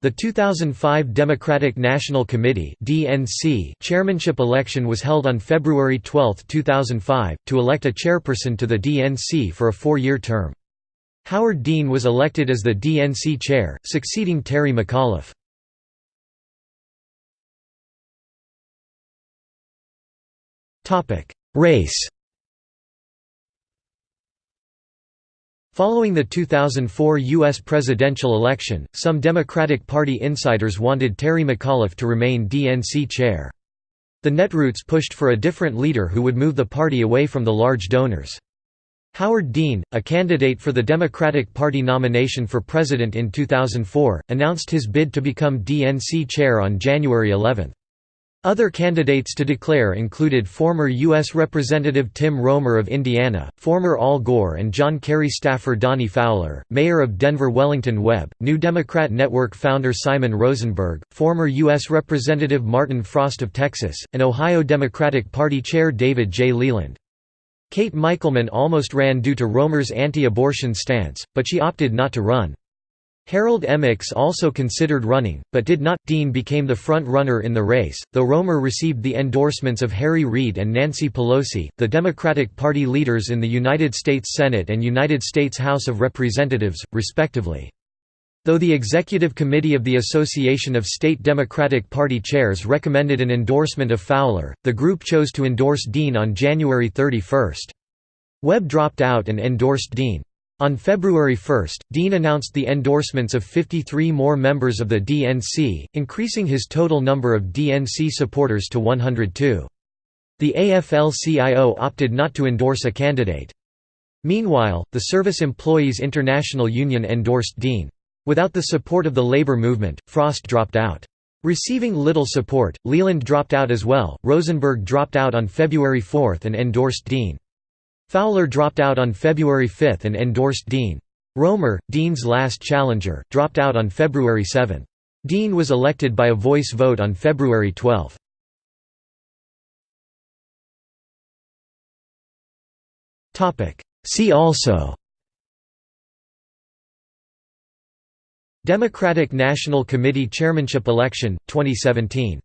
The 2005 Democratic National Committee (DNC) chairmanship election was held on February 12, 2005, to elect a chairperson to the DNC for a four-year term. Howard Dean was elected as the DNC chair, succeeding Terry McAuliffe. Topic: Race Following the 2004 U.S. presidential election, some Democratic Party insiders wanted Terry McAuliffe to remain DNC chair. The Netroots pushed for a different leader who would move the party away from the large donors. Howard Dean, a candidate for the Democratic Party nomination for president in 2004, announced his bid to become DNC chair on January 11. Other candidates to declare included former U.S. Representative Tim Roemer of Indiana, former Al Gore and John Kerry staffer Donnie Fowler, Mayor of Denver Wellington Webb, New Democrat Network founder Simon Rosenberg, former U.S. Representative Martin Frost of Texas, and Ohio Democratic Party Chair David J. Leland. Kate Michelman almost ran due to Roemer's anti-abortion stance, but she opted not to run. Harold Ickes also considered running, but did not. Dean became the front-runner in the race, though Roemer received the endorsements of Harry Reid and Nancy Pelosi, the Democratic Party leaders in the United States Senate and United States House of Representatives, respectively. Though the Executive Committee of the Association of State Democratic Party Chairs recommended an endorsement of Fowler, the group chose to endorse Dean on January 31. Webb dropped out and endorsed Dean. On February 1, Dean announced the endorsements of 53 more members of the DNC, increasing his total number of DNC supporters to 102. The AFL-CIO opted not to endorse a candidate. Meanwhile, the Service Employees International Union endorsed Dean. Without the support of the labor movement, Frost dropped out. Receiving little support, Leland dropped out as well. Rosenberg dropped out on February 4 and endorsed Dean. Fowler dropped out on February 5 and endorsed Dean. Roemer, Dean's last challenger, dropped out on February 7. Dean was elected by a voice vote on February 12. See also Democratic National Committee chairmanship election, 2017